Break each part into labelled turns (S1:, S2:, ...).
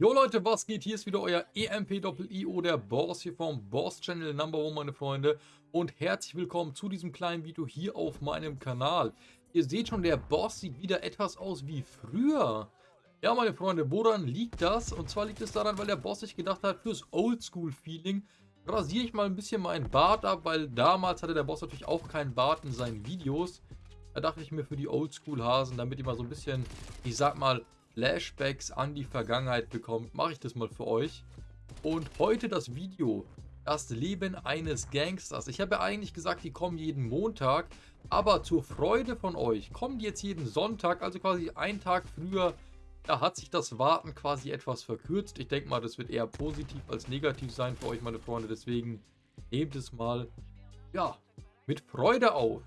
S1: Jo Leute, was geht? Hier ist wieder euer EMP-IO, der Boss hier vom Boss Channel Number One, meine Freunde. Und herzlich willkommen zu diesem kleinen Video hier auf meinem Kanal. Ihr seht schon, der Boss sieht wieder etwas aus wie früher. Ja, meine Freunde, woran liegt das? Und zwar liegt es daran, weil der Boss sich gedacht hat, fürs Oldschool-Feeling rasiere ich mal ein bisschen meinen Bart ab, weil damals hatte der Boss natürlich auch keinen Bart in seinen Videos. Da dachte ich mir für die Oldschool-Hasen, damit die mal so ein bisschen, ich sag mal, Flashbacks an die Vergangenheit bekommt, mache ich das mal für euch. Und heute das Video, das Leben eines Gangsters. Ich habe ja eigentlich gesagt, die kommen jeden Montag, aber zur Freude von euch kommen die jetzt jeden Sonntag, also quasi einen Tag früher. Da hat sich das Warten quasi etwas verkürzt. Ich denke mal, das wird eher positiv als negativ sein für euch, meine Freunde. Deswegen nehmt es mal, ja, mit Freude auf.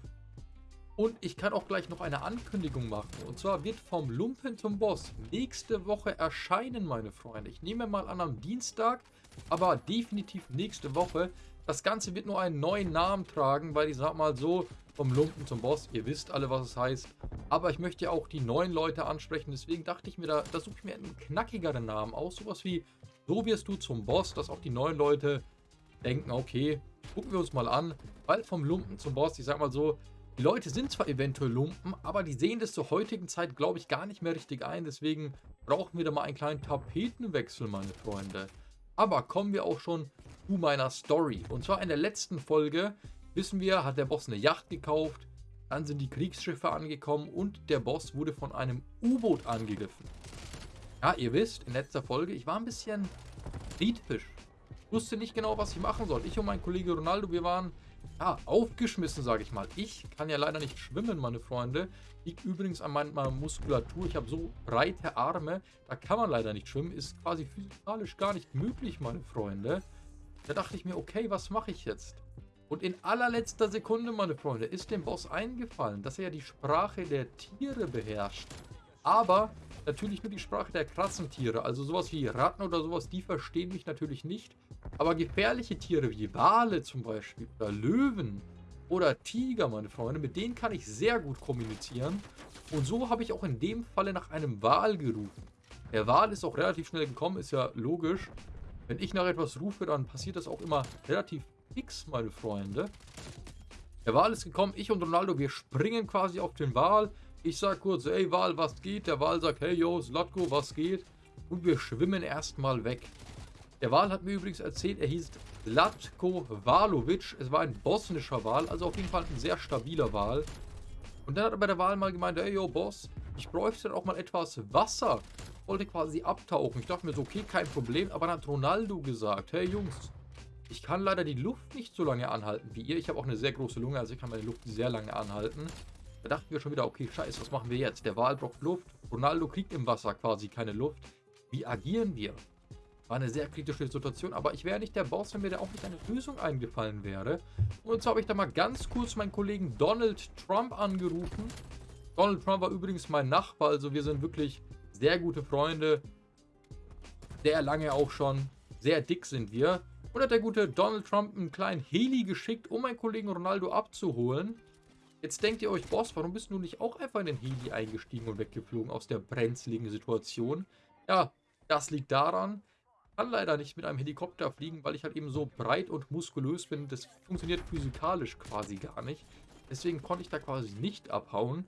S1: Und ich kann auch gleich noch eine Ankündigung machen. Und zwar wird vom Lumpen zum Boss nächste Woche erscheinen, meine Freunde. Ich nehme mal an am Dienstag, aber definitiv nächste Woche. Das Ganze wird nur einen neuen Namen tragen, weil ich sag mal so, vom Lumpen zum Boss, ihr wisst alle, was es heißt. Aber ich möchte ja auch die neuen Leute ansprechen, deswegen dachte ich mir, da, da suche ich mir einen knackigeren Namen aus. Sowas wie, so wirst du zum Boss, dass auch die neuen Leute denken, okay, gucken wir uns mal an. Weil vom Lumpen zum Boss, ich sag mal so, die Leute sind zwar eventuell Lumpen, aber die sehen das zur heutigen Zeit, glaube ich, gar nicht mehr richtig ein. Deswegen brauchen wir da mal einen kleinen Tapetenwechsel, meine Freunde. Aber kommen wir auch schon zu meiner Story. Und zwar in der letzten Folge, wissen wir, hat der Boss eine Yacht gekauft. Dann sind die Kriegsschiffe angekommen und der Boss wurde von einem U-Boot angegriffen. Ja, ihr wisst, in letzter Folge, ich war ein bisschen kritisch. Ich wusste nicht genau, was ich machen soll. Ich und mein Kollege Ronaldo, wir waren ja, aufgeschmissen, sage ich mal. Ich kann ja leider nicht schwimmen, meine Freunde. Liegt übrigens an meiner Muskulatur. Ich habe so breite Arme, da kann man leider nicht schwimmen. Ist quasi physikalisch gar nicht möglich, meine Freunde. Da dachte ich mir, okay, was mache ich jetzt? Und in allerletzter Sekunde, meine Freunde, ist dem Boss eingefallen, dass er ja die Sprache der Tiere beherrscht. Aber natürlich nur die Sprache der krassen Tiere. Also sowas wie Ratten oder sowas, die verstehen mich natürlich nicht. Aber gefährliche Tiere wie Wale zum Beispiel oder Löwen oder Tiger, meine Freunde, mit denen kann ich sehr gut kommunizieren. Und so habe ich auch in dem Falle nach einem Wal gerufen. Der Wal ist auch relativ schnell gekommen, ist ja logisch. Wenn ich nach etwas rufe, dann passiert das auch immer relativ fix, meine Freunde. Der Wal ist gekommen, ich und Ronaldo, wir springen quasi auf den Wal. Ich sag kurz, ey Wal, was geht? Der Wal sagt, hey yo, Slatko, was geht? Und wir schwimmen erstmal weg. Der Wal hat mir übrigens erzählt, er hieß Zlatko Walovic. Es war ein bosnischer Wal, also auf jeden Fall ein sehr stabiler Wal. Und dann hat aber der Wal mal gemeint, hey yo Boss, ich bräuchte dann auch mal etwas Wasser. Wollte quasi abtauchen. Ich dachte mir so, okay, kein Problem. Aber dann hat Ronaldo gesagt, hey Jungs, ich kann leider die Luft nicht so lange anhalten wie ihr. Ich habe auch eine sehr große Lunge, also ich kann meine Luft sehr lange anhalten. Da dachten wir schon wieder, okay, scheiße, was machen wir jetzt? Der Wal braucht Luft, Ronaldo kriegt im Wasser quasi keine Luft. Wie agieren wir? War eine sehr kritische Situation, aber ich wäre nicht der Boss, wenn mir da auch nicht eine Lösung eingefallen wäre. Und so habe ich da mal ganz kurz meinen Kollegen Donald Trump angerufen. Donald Trump war übrigens mein Nachbar, also wir sind wirklich sehr gute Freunde. Sehr lange auch schon. Sehr dick sind wir. Und hat der gute Donald Trump einen kleinen Heli geschickt, um meinen Kollegen Ronaldo abzuholen. Jetzt denkt ihr euch, Boss, warum bist du nicht auch einfach in den Heli eingestiegen und weggeflogen aus der brenzligen Situation? Ja, das liegt daran, ich kann leider nicht mit einem Helikopter fliegen, weil ich halt eben so breit und muskulös bin. Das funktioniert physikalisch quasi gar nicht. Deswegen konnte ich da quasi nicht abhauen.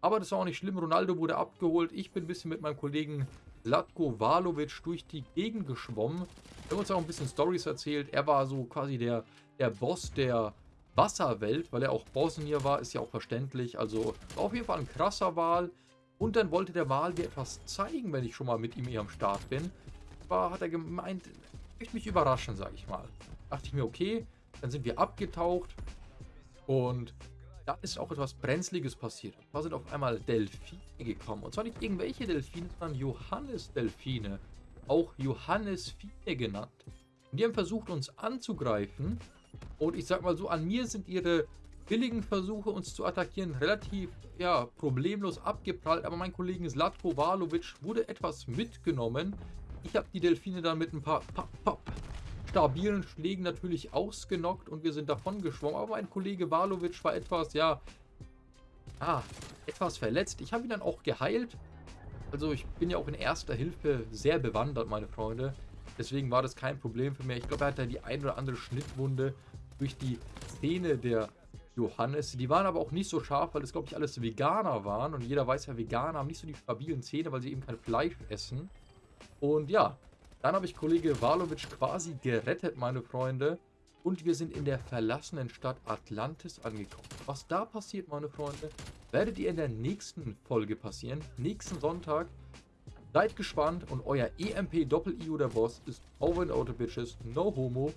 S1: Aber das war auch nicht schlimm. Ronaldo wurde abgeholt. Ich bin ein bisschen mit meinem Kollegen Latko Valovic durch die Gegend geschwommen. Wir haben uns auch ein bisschen Stories erzählt. Er war so quasi der, der Boss der Wasserwelt, weil er auch Bosnier war, ist ja auch verständlich. Also war auf jeden Fall ein krasser Wal. Und dann wollte der Wal mir etwas zeigen, wenn ich schon mal mit ihm hier am Start bin. War, hat er gemeint, möchte mich überraschen, sage ich mal. Dachte ich mir, okay, dann sind wir abgetaucht und da ist auch etwas Brenzliges passiert. Da sind auf einmal Delfine gekommen. Und zwar nicht irgendwelche Delfine, sondern Johannes-Delfine. Auch Johannes-Fine genannt. Und die haben versucht, uns anzugreifen. Und ich sag mal so, an mir sind ihre billigen Versuche, uns zu attackieren, relativ ja, problemlos abgeprallt. Aber mein Kollege Zlatko Valovic wurde etwas mitgenommen. Ich habe die Delfine dann mit ein paar pop, pop, stabilen Schlägen natürlich ausgenockt und wir sind davon geschwommen. Aber mein Kollege Valovic war etwas, ja, ah, etwas verletzt. Ich habe ihn dann auch geheilt. Also ich bin ja auch in erster Hilfe sehr bewandert, meine Freunde. Deswegen war das kein Problem für mich. Ich glaube, er hat da die ein oder andere Schnittwunde durch die Zähne der Johannes. Die waren aber auch nicht so scharf, weil es, glaube ich, alles Veganer waren. Und jeder weiß ja, Veganer haben nicht so die stabilen Zähne, weil sie eben kein Fleisch essen. Und ja, dann habe ich Kollege Valovic quasi gerettet, meine Freunde. Und wir sind in der verlassenen Stadt Atlantis angekommen. Was da passiert, meine Freunde, werdet ihr in der nächsten Folge passieren. Nächsten Sonntag. Seid gespannt und euer EMP Doppel-IO der Boss ist over and out bitches. No homo.